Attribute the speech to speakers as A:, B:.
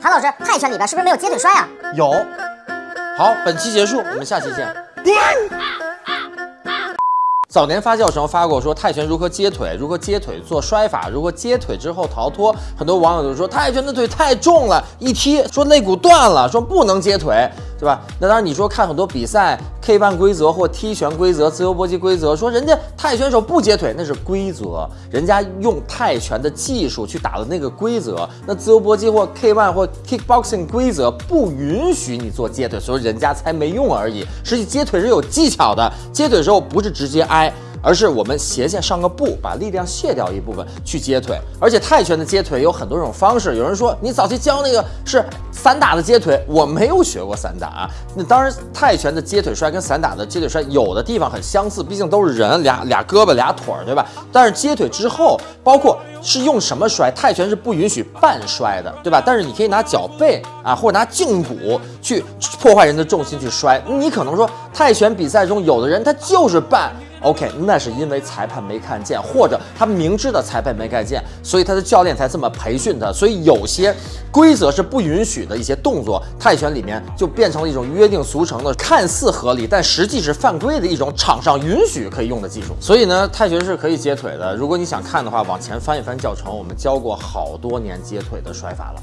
A: 韩老师，泰拳里边是不是没有接腿摔啊？
B: 有。好，本期结束，我们下期见。早年发酵时候发过说泰拳如何接腿，如何接腿做摔法，如何接腿之后逃脱。很多网友就说泰拳的腿太重了，一踢说肋骨断了，说不能接腿，对吧？那当然你说看很多比赛，K1 规则或踢拳规则、自由搏击规则，说人家泰拳手不接腿那是规则，人家用泰拳的技术去打的那个规则。那自由搏击或 K1 或 Kickboxing 规则不允许你做接腿，所以人家才没用而已。实际接腿是有技巧的，接腿的时候不是直接挨。而是我们斜线上个步，把力量卸掉一部分去接腿。而且泰拳的接腿有很多种方式。有人说你早期教那个是散打的接腿，我没有学过散打。那当然，泰拳的接腿摔跟散打的接腿摔有的地方很相似，毕竟都是人俩俩胳膊俩腿儿，对吧？但是接腿之后，包括是用什么摔，泰拳是不允许半摔的，对吧？但是你可以拿脚背啊，或者拿胫骨去破坏人的重心去摔。你可能说泰拳比赛中有的人他就是半。OK，那是因为裁判没看见，或者他明知道裁判没看见，所以他的教练才这么培训他。所以有些规则是不允许的一些动作，泰拳里面就变成了一种约定俗成的、看似合理，但实际是犯规的一种场上允许可以用的技术。所以呢，泰拳是可以接腿的。如果你想看的话，往前翻一翻教程，我们教过好多年接腿的摔法了。